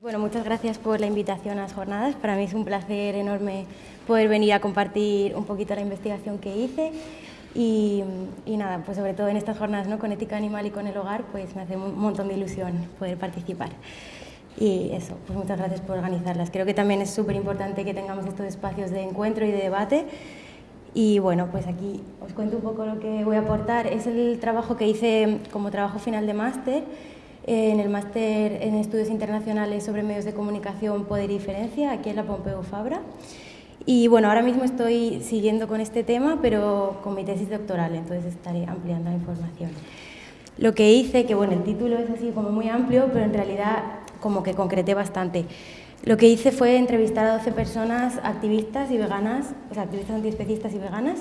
Bueno, muchas gracias por la invitación a las jornadas. Para mí es un placer enorme poder venir a compartir un poquito la investigación que hice y, nada, pues sobre todo en estas jornadas ¿no? con ética animal y con el hogar, pues me hace un montón de ilusión poder participar. Y eso, pues muchas gracias por organizarlas. Creo que también es súper importante que tengamos estos espacios de encuentro y de debate. Y bueno, pues aquí os cuento un poco lo que voy a aportar. Es el trabajo que hice como trabajo final de máster en el máster en estudios internacionales sobre medios de comunicación, poder y diferencia, aquí en la Pompeu Fabra. Y bueno, ahora mismo estoy siguiendo con este tema, pero con mi tesis doctoral, entonces estaré ampliando la información. Lo que hice, que bueno, el título es así como muy amplio, pero en realidad como que concreté bastante. Lo que hice fue entrevistar a 12 personas activistas y veganas, o sea, activistas antiespecistas y veganas,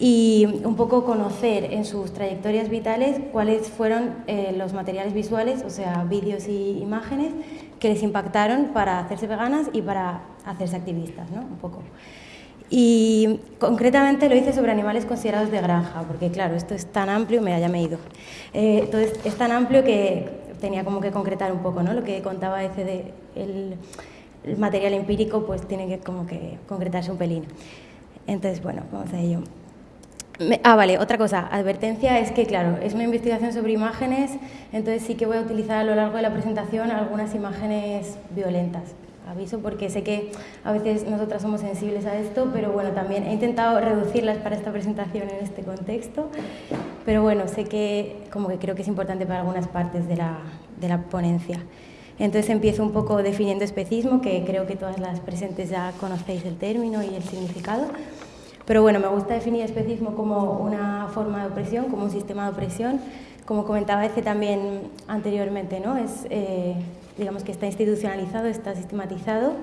y un poco conocer en sus trayectorias vitales cuáles fueron eh, los materiales visuales, o sea, vídeos y imágenes que les impactaron para hacerse veganas y para hacerse activistas, ¿no? Un poco. Y concretamente lo hice sobre animales considerados de granja, porque claro, esto es tan amplio, me me ido. Eh, entonces, es tan amplio que tenía como que concretar un poco, ¿no? Lo que contaba ese de el, el material empírico, pues tiene que como que concretarse un pelín. Entonces, bueno, vamos a ello ah, vale, otra cosa, advertencia es que, claro, es una investigación sobre imágenes, entonces sí que voy a utilizar a lo largo de la presentación algunas imágenes violentas. Aviso porque sé que a veces nosotras somos sensibles a esto, pero bueno, también he intentado reducirlas para esta presentación en este contexto, pero bueno, sé que como que creo que es importante para algunas partes de la, de la ponencia. Entonces empiezo un poco definiendo especismo, que creo que todas las presentes ya conocéis el término y el significado. Pero bueno, me gusta definir especismo como una forma de opresión, como un sistema de opresión. Como comentaba ese también anteriormente, ¿no? es, eh, digamos que está institucionalizado, está sistematizado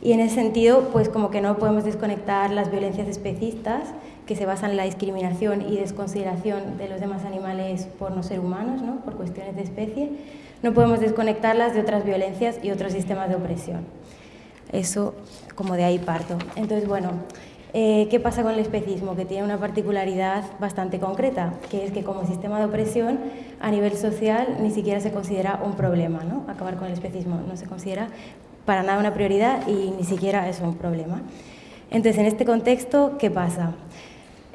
y en ese sentido, pues como que no podemos desconectar las violencias especistas que se basan en la discriminación y desconsideración de los demás animales por no ser humanos, ¿no? por cuestiones de especie, no podemos desconectarlas de otras violencias y otros sistemas de opresión. Eso como de ahí parto. Entonces, bueno, eh, ¿Qué pasa con el especismo? Que tiene una particularidad bastante concreta, que es que como sistema de opresión a nivel social ni siquiera se considera un problema, ¿no? Acabar con el especismo no se considera para nada una prioridad y ni siquiera es un problema. Entonces, en este contexto, ¿qué pasa?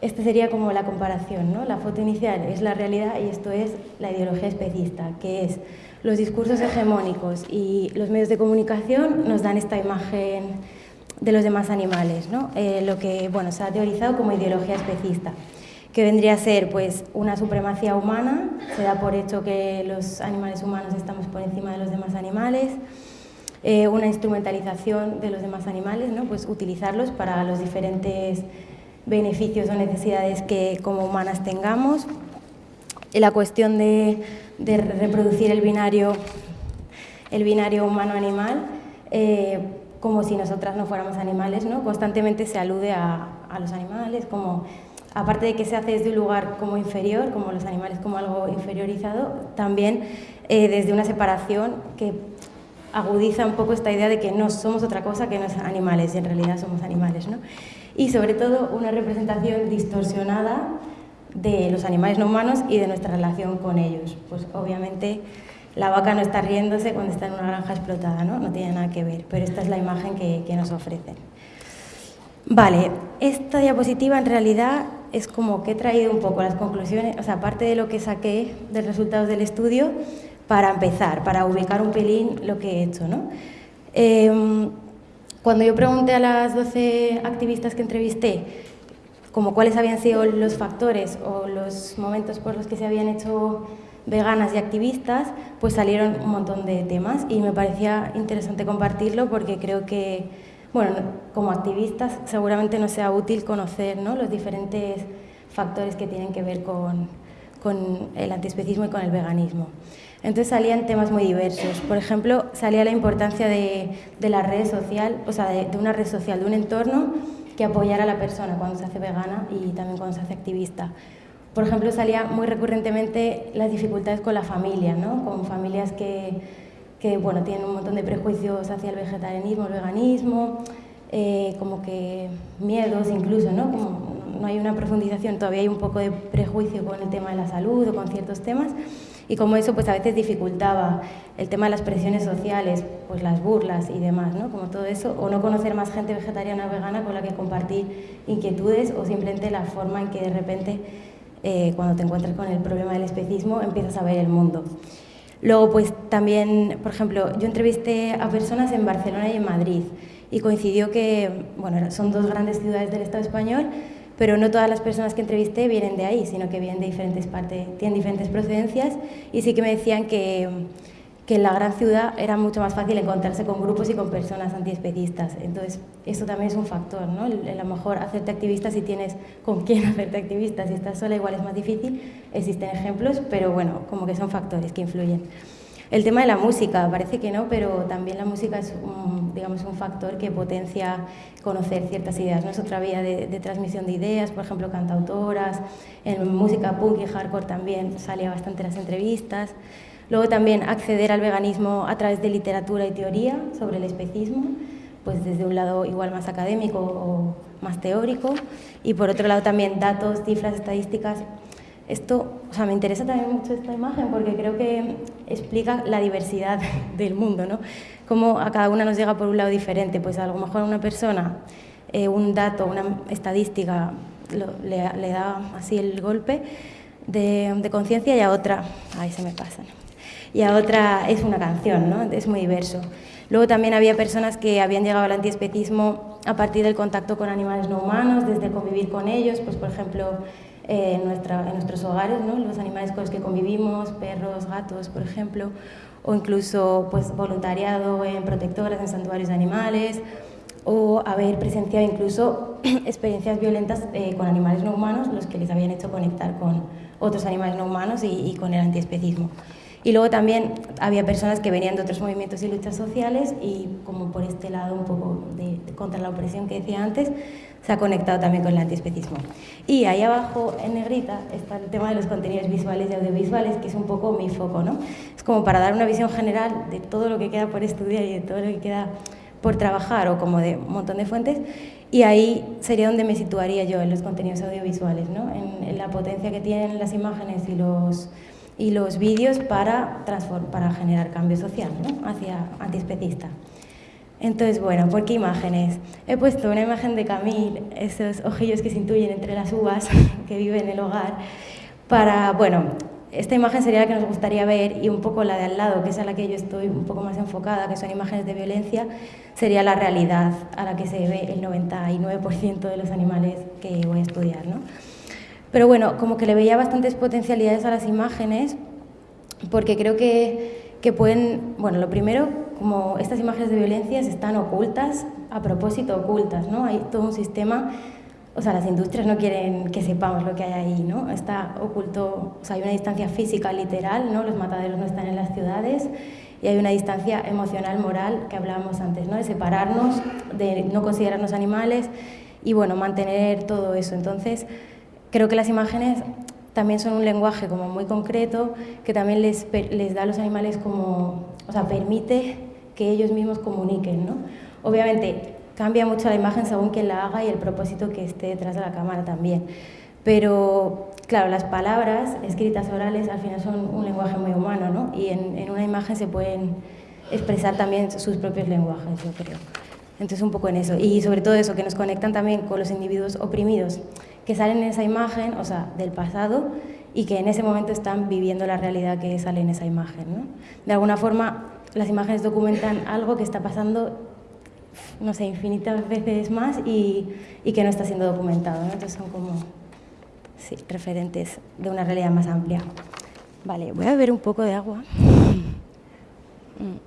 Este sería como la comparación, ¿no? La foto inicial es la realidad y esto es la ideología especista, que es los discursos hegemónicos y los medios de comunicación nos dan esta imagen de los demás animales, ¿no? Eh, lo que bueno, se ha teorizado como ideología especista, que vendría a ser pues, una supremacía humana, se da por hecho que los animales humanos estamos por encima de los demás animales, eh, una instrumentalización de los demás animales, ¿no? pues utilizarlos para los diferentes beneficios o necesidades que como humanas tengamos, la cuestión de, de reproducir el binario, el binario humano-animal, eh, como si nosotras no fuéramos animales, ¿no? Constantemente se alude a, los animales como, aparte de que se hace desde un lugar como inferior, como los animales como algo inferiorizado, también eh, desde una separación que agudiza un poco esta idea de que no somos otra cosa que no animales, y en realidad somos animales, ¿no? Y sobre todo una representación distorsionada de los animales no humanos y de nuestra relación con ellos. Pues obviamente la vaca no está riéndose cuando está en una granja explotada, ¿no? No tiene nada que ver, pero esta es la imagen que, nos ofrecen. Vale, esta diapositiva en realidad es como que he traído un poco las conclusiones, o sea, aparte de lo que saqué de resultados del estudio, para empezar, para ubicar un pelín lo que he hecho, ¿no? Em, cuando yo pregunté a las 12 activistas que entrevisté como cuáles habían sido los factores o los momentos por los que se habían hecho veganas y activistas, pues salieron un montón de temas y me parecía interesante compartirlo porque creo que, bueno, como activistas seguramente no sea útil conocer ¿no? los diferentes factores que tienen que ver con, con el antiespecismo y con el veganismo. Entonces salían temas muy diversos. Por ejemplo, salía la importancia de, de la red social, o sea, de, de, una red social, de un entorno que apoyara a la persona cuando se hace vegana y también cuando se hace activista. Por ejemplo, salía muy recurrentemente las dificultades con la familia, ¿no? con familias que, que bueno, tienen un montón de prejuicios hacia el vegetarianismo, el veganismo, eh, como que miedos incluso, ¿no? Como no hay una profundización, todavía hay un poco de prejuicio con el tema de la salud o con ciertos temas. y como eso pues a veces dificultaba el tema de las presiones sociales, pues las burlas y demás, ¿no? Como todo eso, o no conocer más gente vegetariana o vegana con la que compartir inquietudes o simplemente la forma en que de repente eh, cuando te encuentras con el problema del especismo empiezas a ver el mundo. Luego, pues también, por ejemplo, yo entrevisté a personas en Barcelona y en Madrid y coincidió que, bueno, son dos grandes ciudades del Estado español, pero no todas las personas que entrevisté vienen de ahí, sino que vienen de diferentes partes, tienen diferentes procedencias y sí que me decían que, que en la gran ciudad era mucho más fácil encontrarse con grupos y con personas antiespecistas. Entonces, eso también es un factor, ¿no? a lo mejor hacerte activista si tienes con quién hacerte activista, si estás sola igual es más difícil, existen ejemplos, pero bueno, como que son factores que influyen. El tema de la música, parece que no, pero también la música es un, digamos, un factor que potencia conocer ciertas ideas. ¿no? Es otra vía de, transmisión de ideas, por ejemplo, cantautoras, en música punk y hardcore también salía bastante las entrevistas. Luego también acceder al veganismo a través de literatura y teoría sobre el especismo, pues desde un lado igual más académico o más teórico, y por otro lado también datos, cifras, estadísticas esto, o sea, me interesa también mucho esta imagen porque creo que explica la diversidad del mundo, ¿no? Cómo a cada una nos llega por un lado diferente. Pues a lo mejor a una persona eh, un dato, una estadística le, da así el golpe de, conciencia y a otra, ahí se me pasa, y a otra es una canción, ¿no? Es muy diverso. Luego también había personas que habían llegado al antiespecismo a partir del contacto con animales no humanos, desde convivir con ellos, pues por ejemplo eh, en, nuestros hogares, ¿no? los animales con los que convivimos, perros, gatos, por ejemplo, o incluso pues, voluntariado en protectoras, en santuarios de animales, o haber presenciado incluso experiencias violentas eh, con animales no humanos, los que les habían hecho conectar con otros animales no humanos y, con el antiespecismo. Y luego también había personas que venían de otros movimientos y luchas sociales y como por este lado un poco de contra la opresión que decía antes, se ha conectado también con el antiespecismo. Y ahí abajo, en negrita, está el tema de los contenidos visuales y audiovisuales, que es un poco mi foco, ¿no? Es como para dar una visión general de todo lo que queda por estudiar y de todo lo que queda por trabajar o como de un montón de fuentes y ahí sería donde me situaría yo en los contenidos audiovisuales, ¿no? en, la potencia que tienen las imágenes y los, y los vídeos para, para generar cambio social ¿no? hacia antiespecista. Entonces, bueno, ¿por qué imágenes? He puesto una imagen de Camille, esos ojillos que se intuyen entre las uvas que vive en el hogar, para, bueno, esta imagen sería la que nos gustaría ver y un poco la de al lado, que es a la que yo estoy un poco más enfocada, que son imágenes de violencia, sería la realidad a la que se ve el 99% de los animales que voy a estudiar. ¿no? Pero bueno, como que le veía bastantes potencialidades a las imágenes, porque creo que, que pueden, bueno, lo primero, como estas imágenes de violencia están ocultas, a propósito ocultas, ¿no? Hay todo un sistema, o sea, las industrias no quieren que sepamos lo que hay ahí, ¿no? Está oculto, o sea, hay una distancia física literal, ¿no? Los mataderos no están en las ciudades y hay una distancia emocional, moral, que hablábamos antes, ¿no? De separarnos, de no considerarnos animales y, bueno, mantener todo eso. Entonces, creo que las imágenes también son un lenguaje como muy concreto que también les, les da a los animales como, o sea, permite que ellos mismos comuniquen. ¿no? Obviamente cambia mucho la imagen según quien la haga y el propósito que esté detrás de la cámara también. Pero claro, las palabras escritas orales al final son un lenguaje muy humano ¿no? y en, en una imagen se pueden expresar también sus propios lenguajes, yo creo. Entonces un poco en eso. Y sobre todo eso, que nos conectan también con los individuos oprimidos, que salen en esa imagen, o sea, del pasado, y que en ese momento están viviendo la realidad que sale en esa imagen. ¿no? De alguna forma, las imágenes documentan algo que está pasando, no sé, infinitas veces más y, y que no está siendo documentado. ¿no? Entonces son como sí, referentes de una realidad más amplia. Vale, voy a beber un poco de agua. Mm.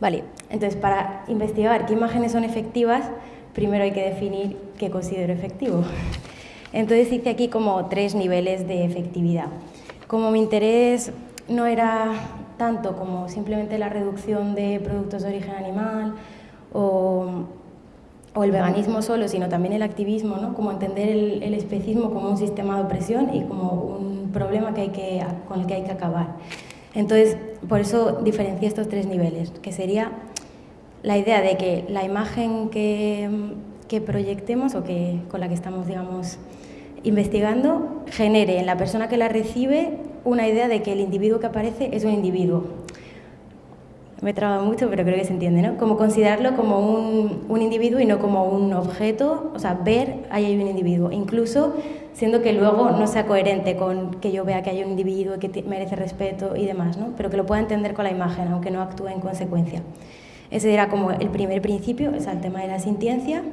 Vale, entonces para investigar qué imágenes son efectivas, primero hay que definir qué considero efectivo. Entonces hice aquí como tres niveles de efectividad. Como mi interés no era tanto como simplemente la reducción de productos de origen animal o, el veganismo solo, sino también el activismo, ¿no? como entender el, especismo como un sistema de opresión y como un problema que hay que, con el que hay que acabar. Entonces, por eso diferencié estos tres niveles, que sería la idea de que la imagen que, que proyectemos o que, con la que estamos, digamos, investigando genere en la persona que la recibe una idea de que el individuo que aparece es un individuo. Me he trabado mucho, pero creo que se entiende, ¿no? Como considerarlo como un, un, individuo y no como un objeto, o sea, ver ahí hay un individuo, incluso siendo que luego no sea coherente con que yo vea que hay un individuo que merece respeto y demás, ¿no? Pero que lo pueda entender con la imagen, aunque no actúe en consecuencia. Ese era como el primer principio, es el tema de la sintiencia.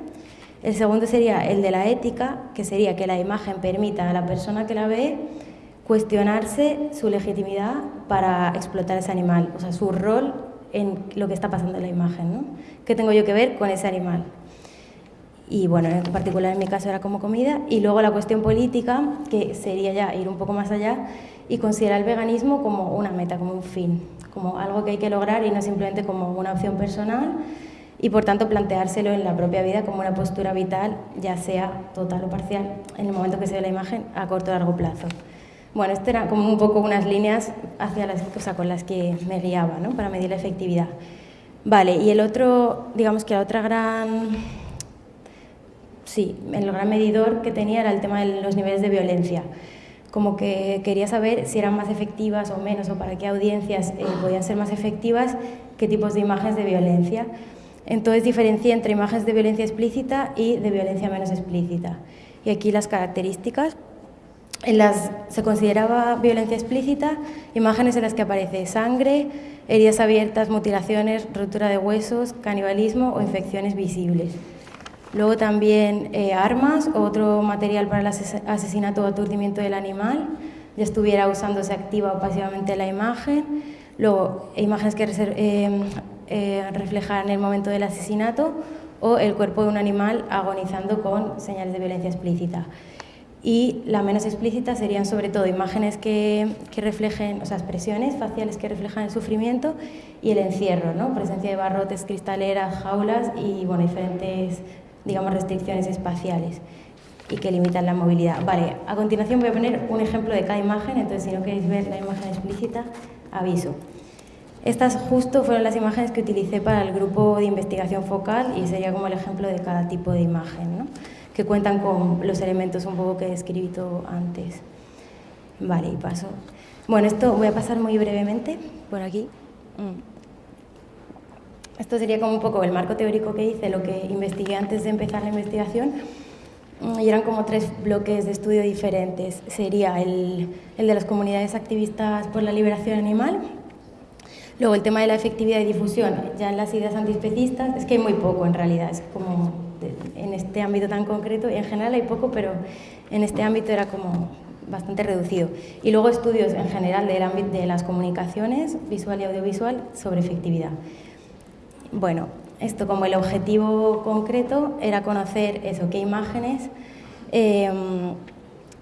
El segundo sería el de la ética, que sería que la imagen permita a la persona que la ve cuestionarse su legitimidad para explotar ese animal, o sea, su rol en lo que está pasando en la imagen. ¿no? ¿Qué tengo yo que ver con ese animal? Y bueno, en particular en mi caso era como comida. Y luego la cuestión política, que sería ya ir un poco más allá y considerar el veganismo como una meta, como un fin, como algo que hay que lograr y no simplemente como una opción personal y por tanto planteárselo en la propia vida como una postura vital, ya sea total o parcial, en el momento que se ve la imagen a corto o largo plazo. Bueno, esto era como un poco unas líneas hacia las, o con las que me guiaba ¿no? para medir la efectividad. Vale, y el otro, digamos que la otra gran, sí, el gran medidor que tenía era el tema de los niveles de violencia. Como que quería saber si eran más efectivas o menos, o para qué audiencias eh, podían ser más efectivas, qué tipos de imágenes de violencia. Entonces diferencia entre imágenes de violencia explícita y de violencia menos explícita. Y aquí las características. En las se consideraba violencia explícita imágenes en las que aparece sangre, heridas abiertas, mutilaciones, ruptura de huesos, canibalismo o infecciones visibles. Luego también eh, armas otro material para el asesinato o aturdimiento del animal, ya estuviera usándose activa o pasivamente la imagen. Luego imágenes que eh, eh, en el momento del asesinato o el cuerpo de un animal agonizando con señales de violencia explícita. Y la menos explícita serían sobre todo imágenes que, que, reflejen, o sea, expresiones faciales que reflejan el sufrimiento y el encierro, ¿no? presencia de barrotes, cristaleras, jaulas y bueno, diferentes digamos, restricciones espaciales y que limitan la movilidad. Vale, a continuación voy a poner un ejemplo de cada imagen, entonces si no queréis ver la imagen explícita, aviso. Estas justo fueron las imágenes que utilicé para el grupo de investigación focal y sería como el ejemplo de cada tipo de imagen, ¿no? que cuentan con los elementos un poco que he descrito antes. Vale, y paso. Bueno, esto voy a pasar muy brevemente por aquí. Mm. Esto sería como un poco el marco teórico que hice, lo que investigué antes de empezar la investigación. Mm, y eran como tres bloques de estudio diferentes. Sería el, el de las comunidades activistas por la liberación animal, Luego el tema de la efectividad y difusión, ya en las ideas antiespecistas, es que hay muy poco en realidad, es como en este ámbito tan concreto, en general hay poco, pero en este ámbito era como bastante reducido. Y luego estudios en general del ámbito de las comunicaciones, visual y audiovisual, sobre efectividad. Bueno, esto como el objetivo concreto era conocer eso, qué imágenes... Eh,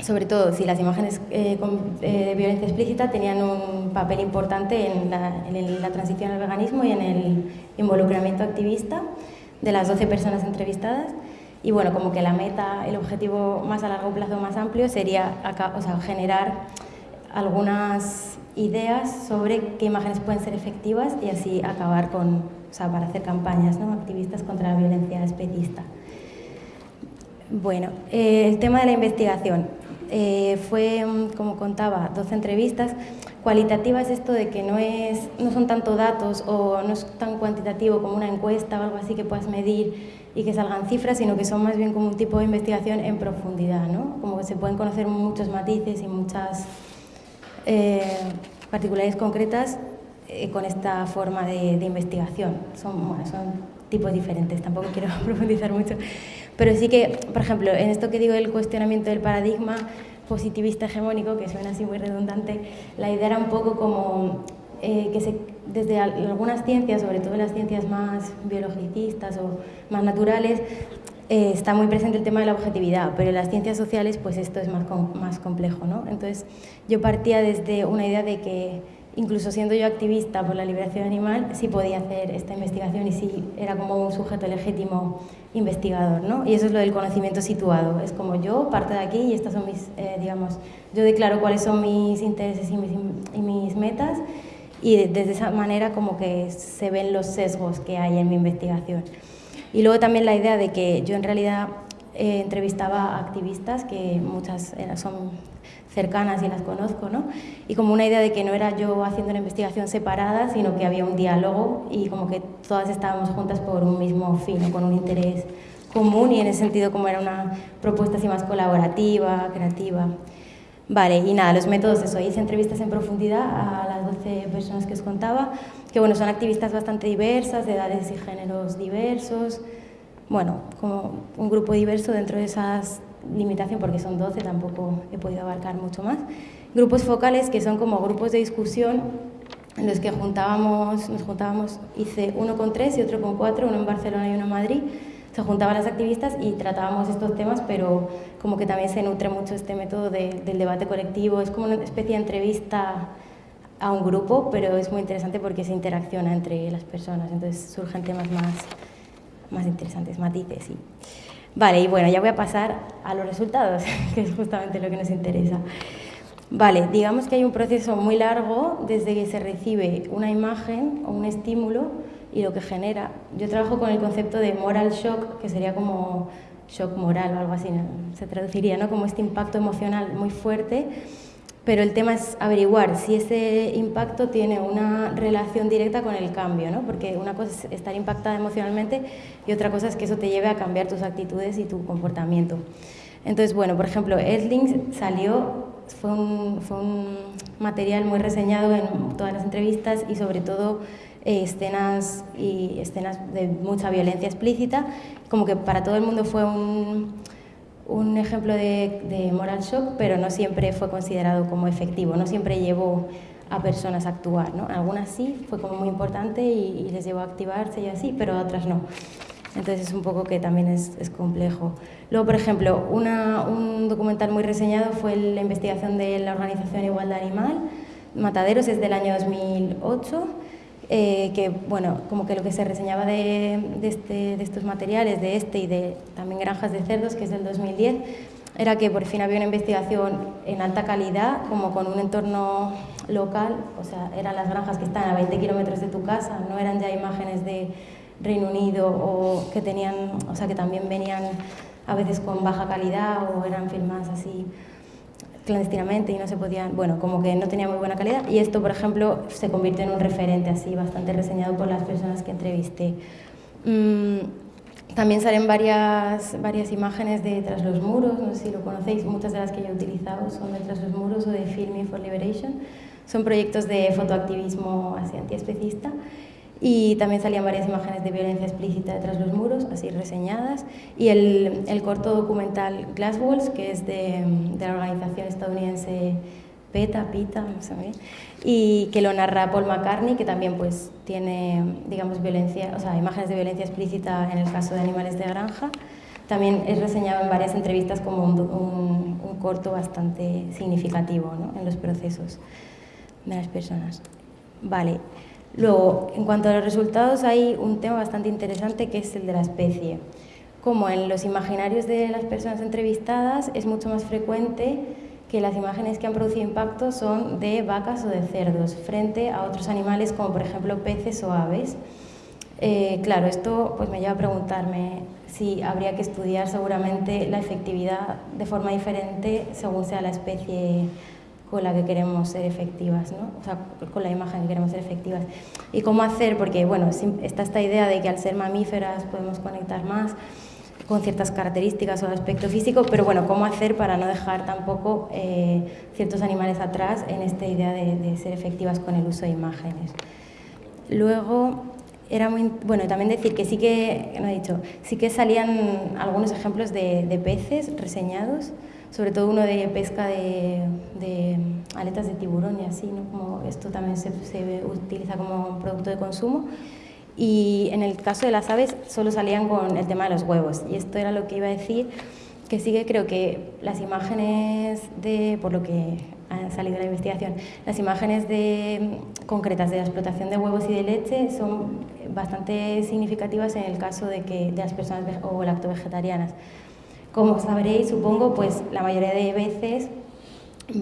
sobre todo si las imágenes eh, eh, de violencia explícita tenían un papel importante en la, transición al veganismo y en el involucramiento activista de las 12 personas entrevistadas. Y bueno, como que la meta, el objetivo más a largo plazo, más amplio, sería generar algunas ideas sobre qué imágenes pueden ser efectivas y así acabar con, o sea, para hacer campañas ¿no? activistas contra la violencia especista. Bueno, eh, el tema de la investigación. Eh, fue, mm, como contaba, 12 entrevistas. Cualitativa es esto de que no, es, no son tanto datos o no es tan cuantitativo como una encuesta o algo así que puedas medir y que salgan cifras, sino que son más bien como un tipo de investigación en profundidad, ¿no? como que se pueden conocer muchos matices y muchas eh, particularidades concretas eh, con esta forma de, de investigación. Son, bueno, son tipos diferentes, tampoco quiero profundizar mucho. Pero sí que, por ejemplo, en esto que digo del cuestionamiento del paradigma positivista hegemónico, que suena así muy redundante, la idea era un poco como eh, que se, desde algunas ciencias, sobre todo las ciencias más biologicistas o más naturales, eh, está muy presente el tema de la objetividad, pero en las ciencias sociales pues esto es más, más complejo. ¿no? Entonces yo partía desde una idea de que incluso siendo yo activista por la liberación animal, sí podía hacer esta investigación y sí era como un sujeto legítimo investigador, ¿no? Y eso es lo del conocimiento situado, es como yo parte de aquí y estas son mis, eh, digamos, yo declaro cuáles son mis intereses y mis, y mis metas y desde esa manera como que se ven los sesgos que hay en mi investigación. Y luego también la idea de que yo en realidad eh, entrevistaba a activistas que muchas son cercanas y las conozco, ¿no? Y como una idea de que no era yo haciendo una investigación separada, sino que había un diálogo y como que todas estábamos juntas por un mismo fin, con un interés común y en ese sentido como era una propuesta así más colaborativa, creativa. Vale, y nada, los métodos, eso, hice entrevistas en profundidad a las 12 personas que os contaba, que bueno, son activistas bastante diversas, de edades y géneros diversos, bueno, como un grupo diverso dentro de esas limitaciones, porque son 12, tampoco he podido abarcar mucho más. Grupos focales que son como grupos de discusión en los que juntábamos, nos juntábamos, hice uno con tres y otro con cuatro, uno en Barcelona y uno en Madrid, se juntaban las activistas y tratábamos estos temas, pero como que también se nutre mucho este método del debate colectivo, es como una especie de entrevista a un grupo, pero es muy interesante porque se interacciona entre las personas, entonces surgen temas más, más interesantes, matices. Y... Vale, y bueno, ya voy a pasar a los resultados, que es justamente lo que nos interesa. Vale, digamos que hay un proceso muy largo desde que se recibe una imagen o un estímulo y lo que genera. Yo trabajo con el concepto de moral shock, que sería como shock moral o algo así, se traduciría, ¿no? Como este impacto emocional muy fuerte, pero el tema es averiguar si ese impacto tiene una relación directa con el cambio, ¿no? Porque una cosa es estar impactada emocionalmente y otra cosa es que eso te lleve a cambiar tus actitudes y tu comportamiento. Entonces, bueno, por ejemplo, Edlings salió, fue un, material muy reseñado en todas las entrevistas y sobre todo eh, escenas y escenas de mucha violencia explícita, como que para todo el mundo fue un, un ejemplo de, moral shock, pero no siempre fue considerado como efectivo, no siempre llevó a personas a actuar, ¿no? Algunas sí, fue como muy importante y, les llevó a activarse y así, pero otras no. Entonces es un poco que también es, complejo. Luego, por ejemplo, un documental muy reseñado fue la investigación de la organización Igualdad Animal, Mataderos, es del año 2008 eh, que bueno, como que lo que se reseñaba de, este, de, estos materiales, de este y de también granjas de cerdos, que es del 2010, era que por fin había una investigación en alta calidad, como con un entorno local, o sea, eran las granjas que están a 20 kilómetros de tu casa, no eran ya imágenes de Reino Unido o que tenían, o sea, que también venían a veces con baja calidad o eran filmadas así clandestinamente y no se podían, bueno, como que no tenía muy buena calidad y esto, por ejemplo, se convirtió en un referente así, bastante reseñado por las personas que entrevisté. Mm, también salen varias, varias imágenes de Tras los Muros, no sé si lo conocéis, muchas de las que yo he utilizado son de Tras los Muros o de Filming for Liberation. Son proyectos de fotoactivismo así antiespecista y también salían varias imágenes de violencia explícita detrás de los muros, así reseñadas, y el, el corto documental Glass Walls, que es de, de, la organización estadounidense PETA, PITA, no sé bien, y que lo narra Paul McCartney, que también pues tiene, digamos, violencia, o sea, imágenes de violencia explícita en el caso de animales de granja. También es reseñado en varias entrevistas como un, un, un corto bastante significativo ¿no? en los procesos de las personas. Vale. Luego, en cuanto a los resultados, hay un tema bastante interesante que es el de la especie. Como en los imaginarios de las personas entrevistadas es mucho más frecuente que las imágenes que han producido impacto son de vacas o de cerdos, frente a otros animales como por ejemplo peces o aves. Eh, claro, esto pues me lleva a preguntarme si habría que estudiar seguramente la efectividad de forma diferente según sea la especie con la que queremos ser efectivas, ¿no? o sea, con la imagen que queremos ser efectivas. ¿Y cómo hacer? Porque bueno, está esta idea de que al ser mamíferas podemos conectar más con ciertas características o aspecto físico, pero bueno, ¿cómo hacer para no dejar tampoco eh, ciertos animales atrás en esta idea de, ser efectivas con el uso de imágenes? Luego, era muy, bueno, también decir que sí que, no he dicho, sí que salían algunos ejemplos de, de peces reseñados, sobre todo uno de pesca de, aletas de tiburón y así, ¿no? como esto también se, utiliza como producto de consumo. Y en el caso de las aves solo salían con el tema de los huevos. Y esto era lo que iba a decir, que sí creo que las imágenes de, por lo que ha salido la investigación, las imágenes de, concretas de la explotación de huevos y de leche son bastante significativas en el caso de, que, de las personas o lacto-vegetarianas. Como sabréis, supongo, pues la mayoría de veces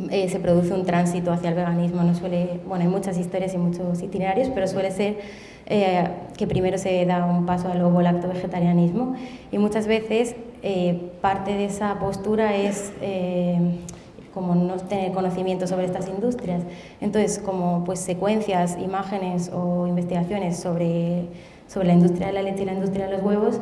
eh, se produce un tránsito hacia el veganismo. No suele, bueno, hay muchas historias y muchos itinerarios, pero suele ser eh, que primero se da un paso al ovo lacto vegetarianismo y muchas veces eh, parte de esa postura es eh, como no tener conocimiento sobre estas industrias. Entonces, como pues secuencias, imágenes o investigaciones sobre, sobre la industria de la leche y la industria de los huevos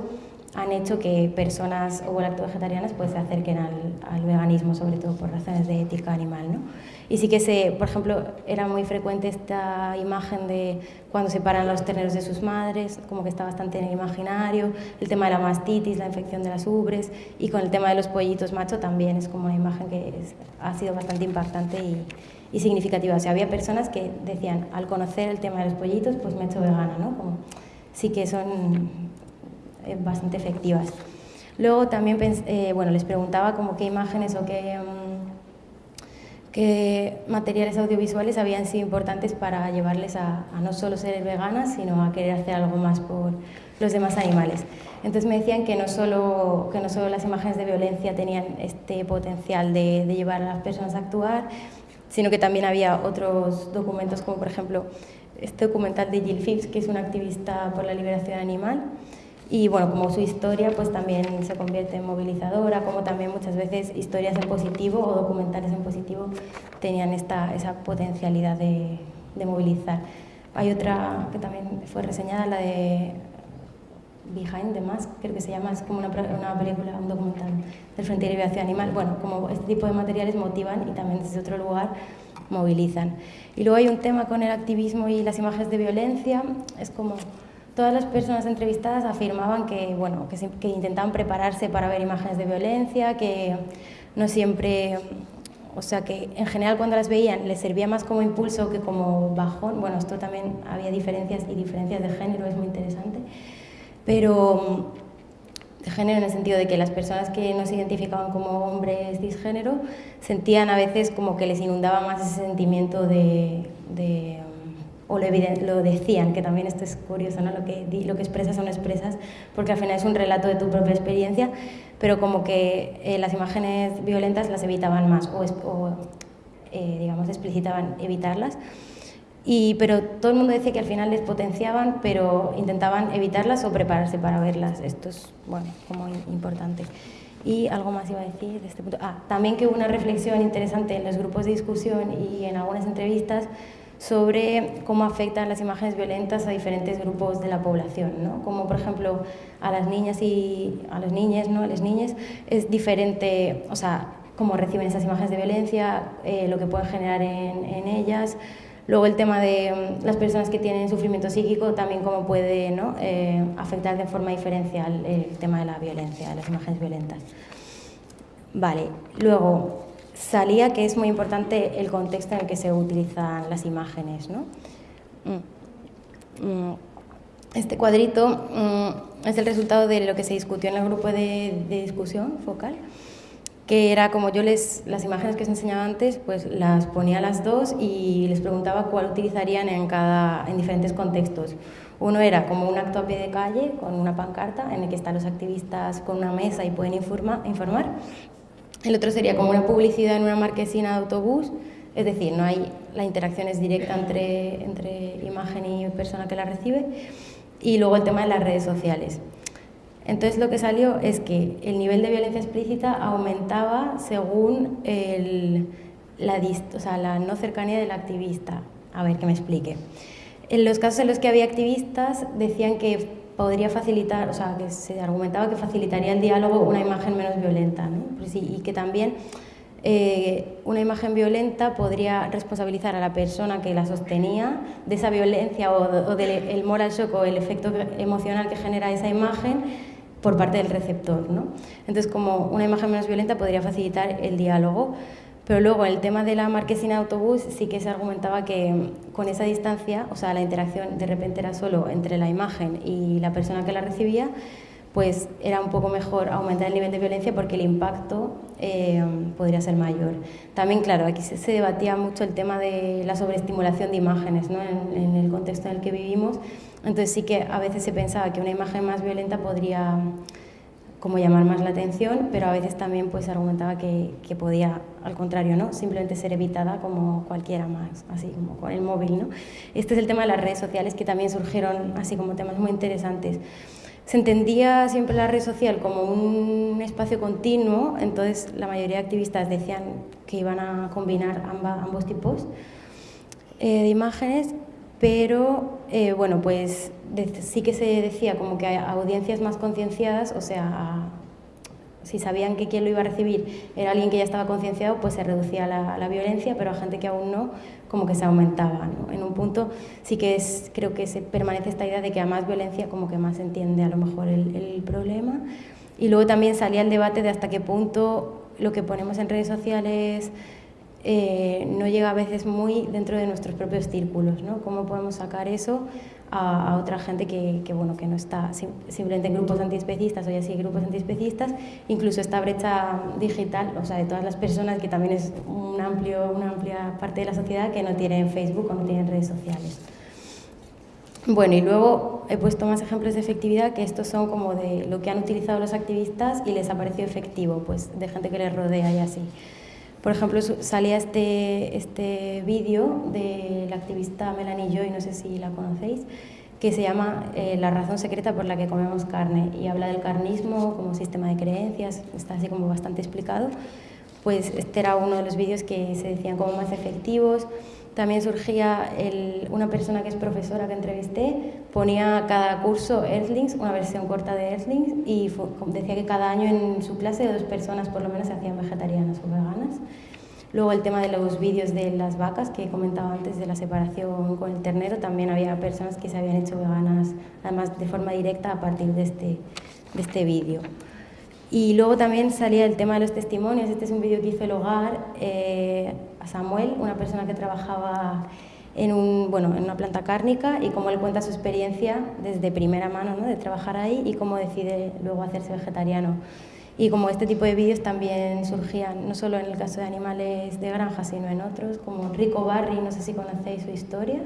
han hecho que personas o vegetarianas pues, se acerquen al, al, veganismo, sobre todo por razones de ética animal. ¿no? Y sí que, se, por ejemplo, era muy frecuente esta imagen de cuando separan los terneros de sus madres, como que está bastante en el imaginario, el tema de la mastitis, la infección de las ubres, y con el tema de los pollitos macho también es como una imagen que ha sido bastante impactante y, y, significativa. O sea, había personas que decían, al conocer el tema de los pollitos, pues me he hecho vegana, ¿no? Como, sí que son bastante efectivas. Luego también eh, bueno, les preguntaba como qué imágenes o qué, mm, qué, materiales audiovisuales habían sido importantes para llevarles a, no solo ser veganas, sino a querer hacer algo más por los demás animales. Entonces me decían que no solo, que no solo las imágenes de violencia tenían este potencial de, de llevar a las personas a actuar, sino que también había otros documentos, como por ejemplo este documental de Jill Phipps, que es una activista por la liberación animal, y bueno, como su historia pues también se convierte en movilizadora, como también muchas veces historias en positivo o documentales en positivo tenían esta, esa potencialidad de, de movilizar. Hay otra que también fue reseñada, la de Behind the Mask, creo que se llama, es como una, una película, un documental del Frente de Liberación Animal. Bueno, como este tipo de materiales motivan y también desde otro lugar movilizan. Y luego hay un tema con el activismo y las imágenes de violencia, es como Todas las personas entrevistadas afirmaban que, bueno, que, intentaban prepararse para ver imágenes de violencia, que no siempre, o sea, que en general cuando las veían les servía más como impulso que como bajón. Bueno, esto también había diferencias y diferencias de género, es muy interesante. Pero de género en el sentido de que las personas que no se identificaban como hombres cisgénero sentían a veces como que les inundaba más ese sentimiento de o lo, decían, que también esto es curioso, ¿no? lo, que, lo que expresas o no expresas, porque al final es un relato de tu propia experiencia, pero como que eh, las imágenes violentas las evitaban más o, o eh, digamos, explicitaban evitarlas. Y, pero todo el mundo dice que al final les potenciaban, pero intentaban evitarlas o prepararse para verlas. Esto es, bueno, como importante. Y algo más iba a decir de este punto. Ah, también que hubo una reflexión interesante en los grupos de discusión y en algunas entrevistas sobre cómo afectan las imágenes violentas a diferentes grupos de la población, ¿no? como por ejemplo a las niñas y a las niñas, ¿no? a las niñas es diferente, o sea, cómo reciben esas imágenes de violencia, eh, lo que pueden generar en, en, ellas. Luego el tema de mm, las personas que tienen sufrimiento psíquico, también cómo puede ¿no? eh, afectar de forma diferencial el tema de la violencia, las imágenes violentas. Vale, luego salía que es muy importante el contexto en el que se utilizan las imágenes. ¿no? Mm. Mm. Este cuadrito mm, es el resultado de lo que se discutió en el grupo de, discusión focal, que era como yo les, las imágenes que os enseñaba antes, pues las ponía las dos y les preguntaba cuál utilizarían en, cada, en diferentes contextos. Uno era como un acto a pie de calle con una pancarta en el que están los activistas con una mesa y pueden informar el otro sería como una publicidad en una marquesina de autobús, es decir, no hay la interacción es directa entre, entre imagen y persona que la recibe. Y luego el tema de las redes sociales. Entonces lo que salió es que el nivel de violencia explícita aumentaba según el, la, o sea, la no cercanía del activista. A ver, que me explique. En los casos en los que había activistas decían que podría facilitar, o sea, que se argumentaba que facilitaría el diálogo una imagen menos violenta, ¿no? Pues y que también eh, una imagen violenta podría responsabilizar a la persona que la sostenía de esa violencia o, del moral shock o el efecto emocional que genera esa imagen por parte del receptor. ¿no? Entonces, como una imagen menos violenta podría facilitar el diálogo. Pero luego, el tema de la marquesina de autobús, sí que se argumentaba que con esa distancia, o sea, la interacción de repente era solo entre la imagen y la persona que la recibía, pues era un poco mejor aumentar el nivel de violencia porque el impacto eh, podría ser mayor. También, claro, aquí se, debatía mucho el tema de la sobreestimulación de imágenes ¿no? en, en, el contexto en el que vivimos. Entonces sí que a veces se pensaba que una imagen más violenta podría como llamar más la atención, pero a veces también pues argumentaba que, que, podía, al contrario, ¿no? simplemente ser evitada como cualquiera más, así como con el móvil. ¿no? Este es el tema de las redes sociales que también surgieron así como temas muy interesantes. se entendía siempre la red social como un espacio continuo, entonces la mayoría de activistas decían que iban a combinar ambos tipos eh, de imágenes, pero eh, bueno, pues sí que se decía como que a audiencias más concienciadas, o sea, si sabían que quien lo iba a recibir era alguien que ya estaba concienciado, pues se reducía la, violencia, pero a gente que aún no, como que se aumentaba. En un punto sí que es, creo que se permanece esta idea de que a más violencia como que más entiende a lo mejor el, problema. Y luego también salía el debate de hasta qué punto lo que ponemos en redes sociales eh, no llega a veces muy dentro de nuestros propios círculos, ¿no? ¿Cómo podemos sacar eso a, otra gente que, que, bueno, que no está simplemente en grupos antiespecistas o ya sí grupos antiespecistas, incluso esta brecha digital, o sea, de todas las personas que también es un amplio, una amplia parte de la sociedad que no tienen Facebook o no tienen redes sociales. Bueno, y luego he puesto más ejemplos de efectividad, que estos son como de lo que han utilizado los activistas y les ha parecido efectivo, pues de gente que les rodea y así. Por ejemplo, salía este, este vídeo de la activista Melanie Joy, no sé si la conocéis, que se llama eh, La razón secreta por la que comemos carne y habla del carnismo como sistema de creencias, está así como bastante explicado. Pues este era uno de los vídeos que se decían como más efectivos. También surgía una persona que es profesora que entrevisté, ponía cada curso Earthlings, una versión corta de Earthlings, y decía que cada año en su clase dos personas por lo menos se hacían vegetarianas o veganas. Luego el tema de los vídeos de las vacas que he comentado antes de la separación con el ternero, también había personas que se habían hecho veganas, además de forma directa a partir de este, de este vídeo. Y luego también salía el tema de los testimonios. Este es un vídeo que hizo el hogar eh, a Samuel, una persona que trabajaba en, un, bueno, en una planta cárnica y cómo él cuenta su experiencia desde primera mano ¿no? de trabajar ahí y cómo decide luego hacerse vegetariano. Y como este tipo de vídeos también surgían, no solo en el caso de animales de granja, sino en otros, como Rico Barry, no sé si conocéis su historia,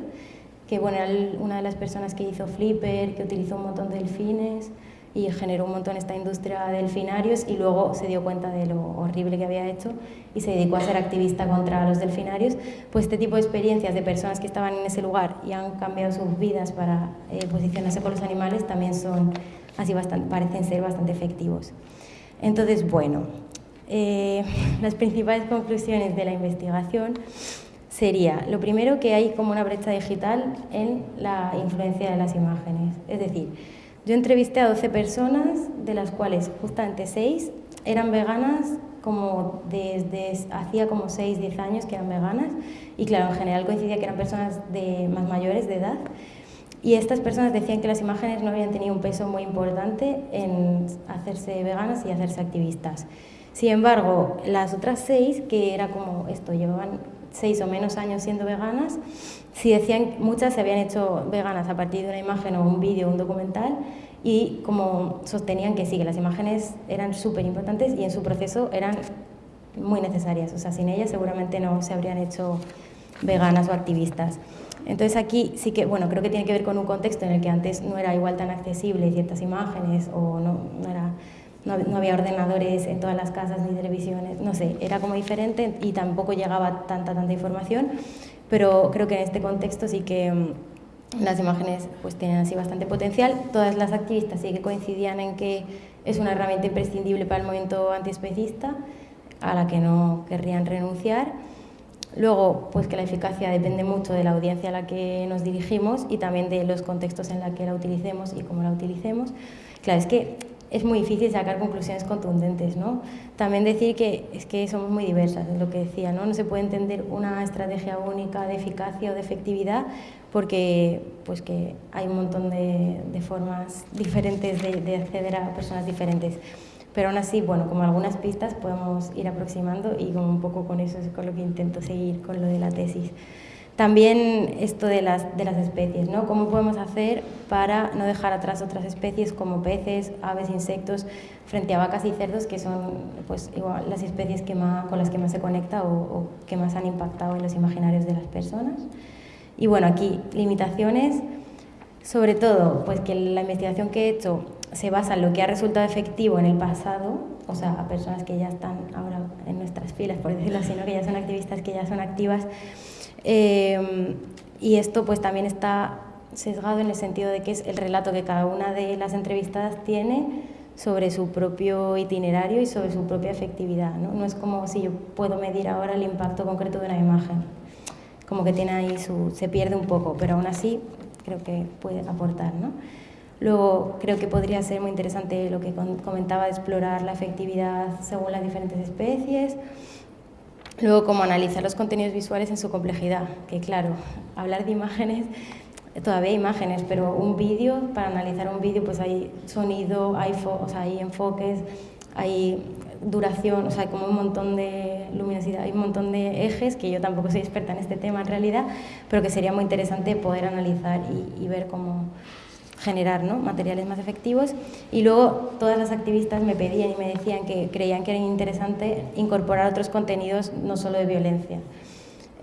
que bueno, era una de las personas que hizo Flipper, que utilizó un montón de delfines y generó un montón esta industria de delfinarios y luego se dio cuenta de lo horrible que había hecho y se dedicó a ser activista contra los delfinarios, pues este tipo de experiencias de personas que estaban en ese lugar y han cambiado sus vidas para eh, posicionarse con los animales también son así bastante, parecen ser bastante efectivos. Entonces, bueno, eh, las principales conclusiones de la investigación sería, lo primero, que hay como una brecha digital en la influencia de las imágenes. Es decir, yo entrevisté a 12 personas, de las cuales justamente 6 eran veganas como desde hacía como 6, 10 años que eran veganas y claro, en general coincidía que eran personas de más mayores de edad y estas personas decían que las imágenes no habían tenido un peso muy importante en hacerse veganas y hacerse activistas. Sin embargo, las otras seis, que era como esto, llevaban seis o menos años siendo veganas, si decían, muchas se habían hecho veganas a partir de una imagen o un vídeo un documental y como sostenían que sí, que las imágenes eran súper importantes y en su proceso eran muy necesarias, o sea, sin ellas seguramente no se habrían hecho veganas o activistas. Entonces aquí sí que, bueno, creo que tiene que ver con un contexto en el que antes no era igual tan accesible ciertas imágenes o no, era, no, había ordenadores en todas las casas ni televisiones, no sé, era como diferente y tampoco llegaba tanta, tanta información, pero creo que en este contexto sí que mm, las imágenes pues tienen así bastante potencial. Todas las activistas sí que coincidían en que es una herramienta imprescindible para el movimiento antiespecista a la que no querrían renunciar. Luego, pues que la eficacia depende mucho de la audiencia a la que nos dirigimos y también de los contextos en los que la utilicemos y cómo la utilicemos. Claro, es que es muy difícil sacar conclusiones contundentes, ¿no? También decir que es que somos muy diversas, es lo que decía, ¿no? No se puede entender una estrategia única de eficacia o de efectividad porque pues que hay un montón de, formas diferentes de, de acceder a personas diferentes. Pero aún así, bueno, como algunas pistas podemos ir aproximando y como un poco con eso es con lo que intento seguir con lo de la tesis. También esto de las, de las especies, ¿no? ¿Cómo podemos hacer para no dejar atrás otras especies como peces, aves, insectos, frente a vacas y cerdos, que son pues, igual, las especies que más, con las que más se conecta o, que más han impactado en los imaginarios de las personas? Y bueno, aquí limitaciones, sobre todo, pues que la investigación que he hecho se basa en lo que ha resultado efectivo en el pasado, o sea, a personas que ya están ahora en nuestras filas, por decirlo así, ¿no? que ya son activistas, que ya son activas. Eh, y esto pues también está sesgado en el sentido de que es el relato que cada una de las entrevistadas tiene sobre su propio itinerario y sobre su propia efectividad. ¿no? no es como si yo puedo medir ahora el impacto concreto de una imagen, como que tiene ahí su, se pierde un poco, pero aún así creo que puede aportar. ¿no? Luego creo que podría ser muy interesante lo que comentaba de explorar la efectividad según las diferentes especies. Luego, cómo analizar los contenidos visuales en su complejidad, que claro, hablar de imágenes, todavía hay imágenes, pero un vídeo, para analizar un vídeo, pues hay sonido, hay, o hay enfoques, hay duración, o sea, hay como un montón de luminosidad, hay un montón de ejes, que yo tampoco soy experta en este tema en realidad, pero que sería muy interesante poder analizar y, y ver cómo, generar ¿no? materiales más efectivos. Y luego todas las activistas me pedían y me decían que creían que era interesante incorporar otros contenidos, no solo de violencia.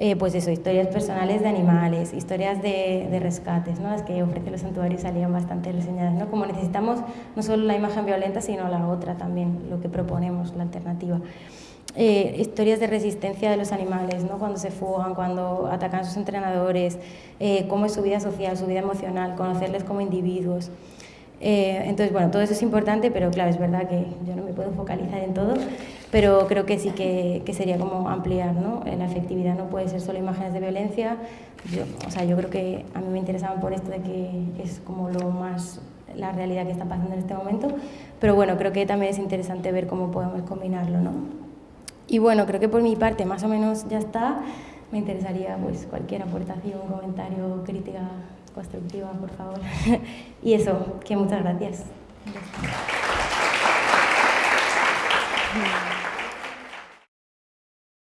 Eh, pues eso, historias personales de animales, historias de, de, rescates, ¿no? las que ofrece los santuarios salían bastante reseñadas. ¿no? Como necesitamos no solo la imagen violenta, sino la otra también, lo que proponemos, la alternativa. Eh, historias de resistencia de los animales, ¿no? cuando se fugan, cuando atacan a sus entrenadores, eh, cómo es su vida social, su vida emocional, conocerles como individuos. Eh, entonces, bueno, todo eso es importante, pero claro, es verdad que yo no me puedo focalizar en todo, pero creo que sí que, que sería como ampliar, ¿no? La efectividad no puede ser solo imágenes de violencia. Yo, o sea, yo creo que a mí me interesaban por esto de que es como lo más la realidad que está pasando en este momento, pero bueno, creo que también es interesante ver cómo podemos combinarlo, ¿no? Y bueno, creo que por mi parte más o menos ya está. Me interesaría pues cualquier aportación, comentario, crítica constructiva, por favor. y eso, que muchas gracias. gracias.